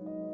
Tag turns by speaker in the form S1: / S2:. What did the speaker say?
S1: you